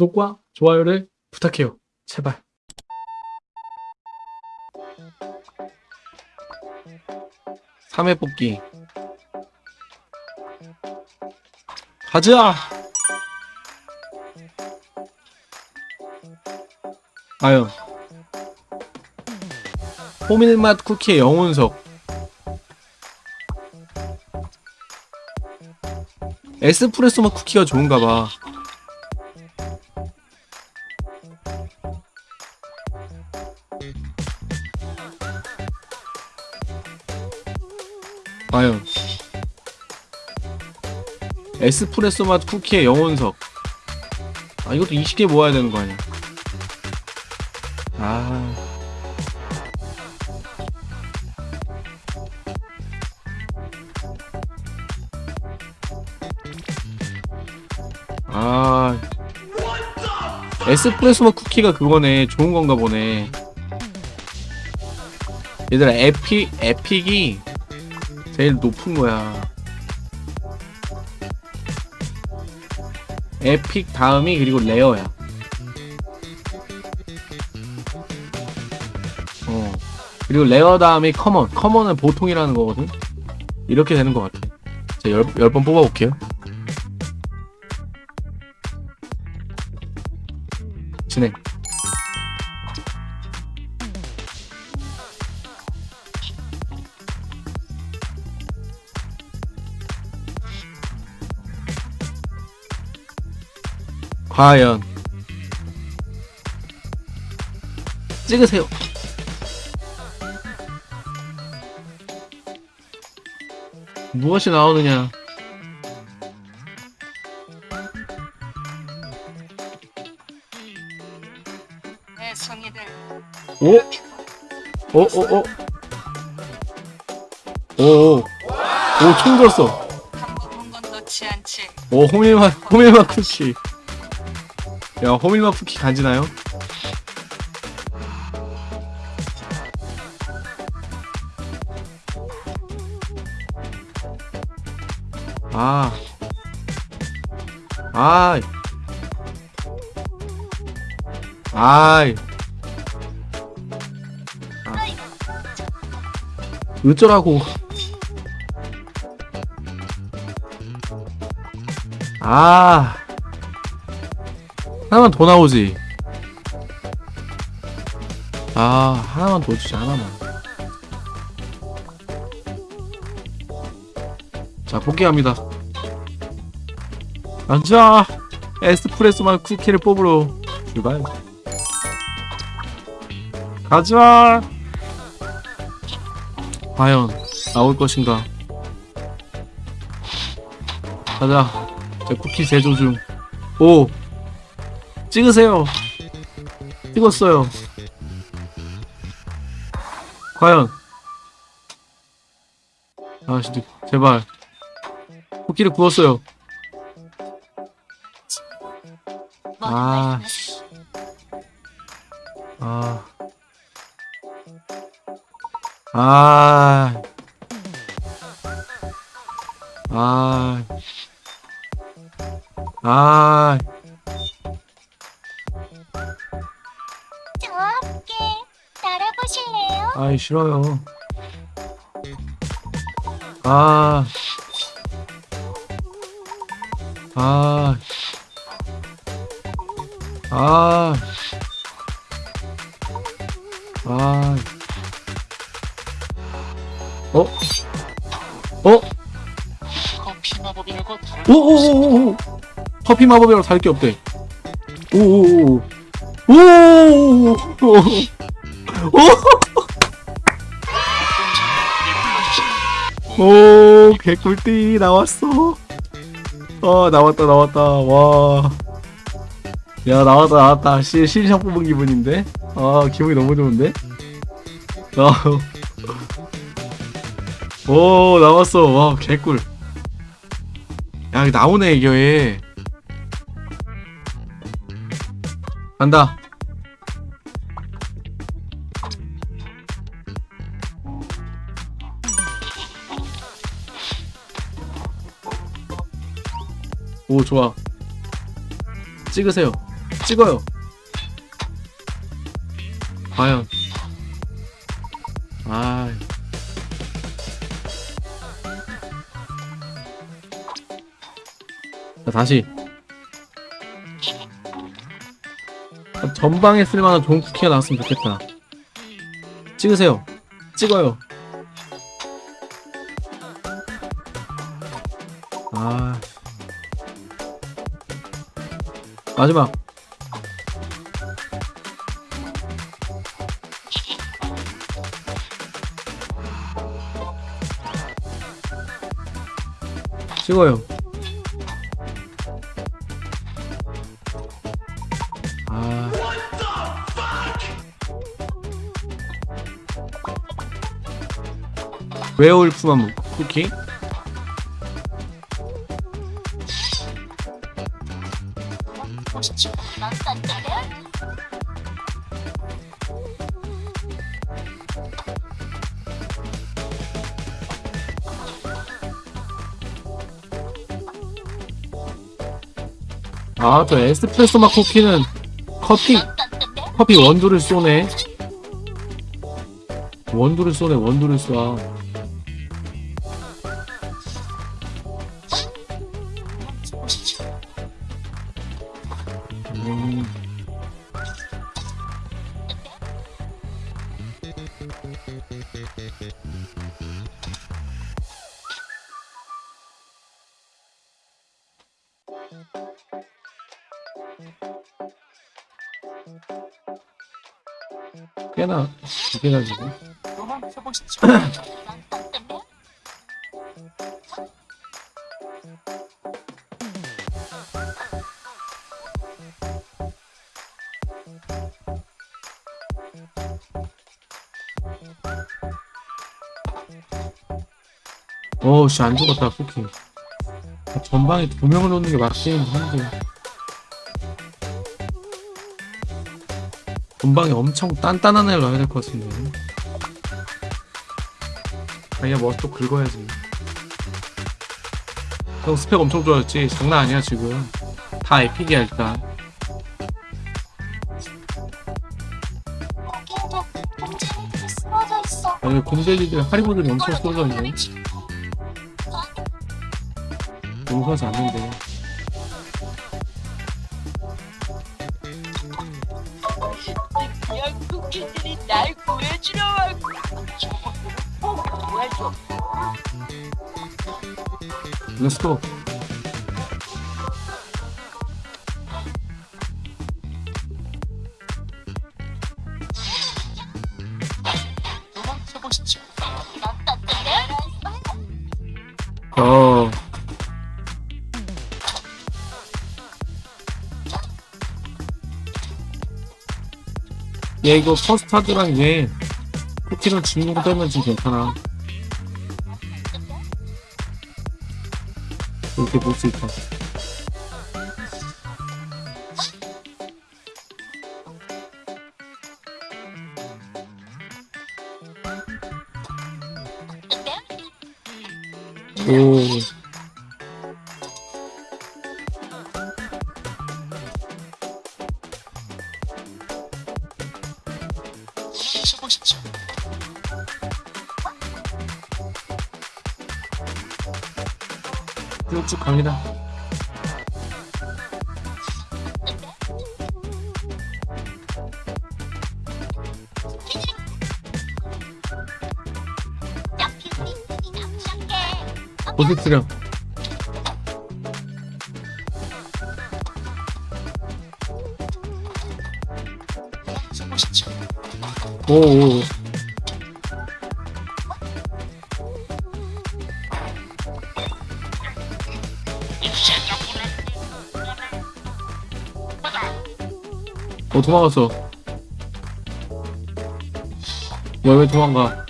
구독과 좋아요를 부탁해요. 제발. 삼회 뽑기. 가자! 아유. 호밀맛 쿠키의 영혼석. 에스프레소 맛 쿠키가 좋은가봐 과연. 에스프레소 맛 쿠키의 영혼석. 아 이것도 20개 모아야 되는 거 아니야? 아. 아. 에스프레소 맛 쿠키가 그거네. 좋은 건가 보네. 얘들아 epic epic이 제일 높은 거야. epic 다음이 그리고 rare야. 어. 그리고 rare 다음이 common. common은 보통이라는 거거든. 이렇게 되는 것 같아. 자, 열, 열 번 뽑아볼게요. 진행. 과연 찍으세요. 무엇이 나오느냐? 내 성의들 오? 오, 오, 오. 오, 오. 오, 총 들었어. 오, 호밀맛, 호밀맛 쿠키. 야, 호밀맛 쿠키 간지나요? 아. 아이. 아이. 아. 어쩌라고. 아. 하나만 더 나오지. 아, 하나만 더 주지, 하나만. 자, 복귀합니다. 가자! 에스프레소만 쿠키를 뽑으러 출발. 가자! 과연, 나올 것인가? 가자. 제 쿠키 제조 중. 오! 찍으세요. 찍었어요. 과연. 아, 진짜, 제발. 코끼리 구웠어요. 아, 씨. 아. 아. 아. 아. 아이 싫어요. 아. 아. 아. 아. 어? 어? 커피 마법이라고 오오오오 커피 마법이라고 살게 없대. 오오오 오 오오 오 개꿀띠 나왔어. 어 나왔다 나왔다 와. 야 나왔다 나왔다 시 신상 뽑은 기분인데. 아 기분이 너무 좋은데. 아. 오 나왔어 와 개꿀. 야 나오네 이거에. 간다. 오 좋아 찍으세요 찍어요. 과연. 아. 자, 다시. 전방에 쓸만한 좋은 쿠키가 나왔으면 좋겠다. 찍으세요. 찍어요. 아. 마지막. 찍어요. 아. 웨어울프만 쿠키? 아, 저 에스프레소 맛 쿠키는 커피? 커피 원두를 쏘네. 원두를 쏘네, 원두를 쏴. 꽤나 두개 가지고 도망쳐 보시죠. 어떤데? 어우 씨 안 죽었다 쿠키 전방에 두 명을 놓는 게 맞긴 한데 전방에 엄청 단단한 애를 넣어야 될 것 같은데. 아니야 뭐또 긁어야지. 형 스펙 엄청 좋아졌지? 장난 아니야 지금. 다 에픽이야 일단. 아니 곰돼지들 하리보들이 엄청 쏘져 있네 용서하지 않는데 렛츠고. 어떤데? 어얘 이거 퍼스타드랑 얘 쿠키랑 진공 떨면 지금 괜찮아 이렇 쭉쭉 갑니다 보시죠. 오오 어 도망갔어. 왜왜 도망가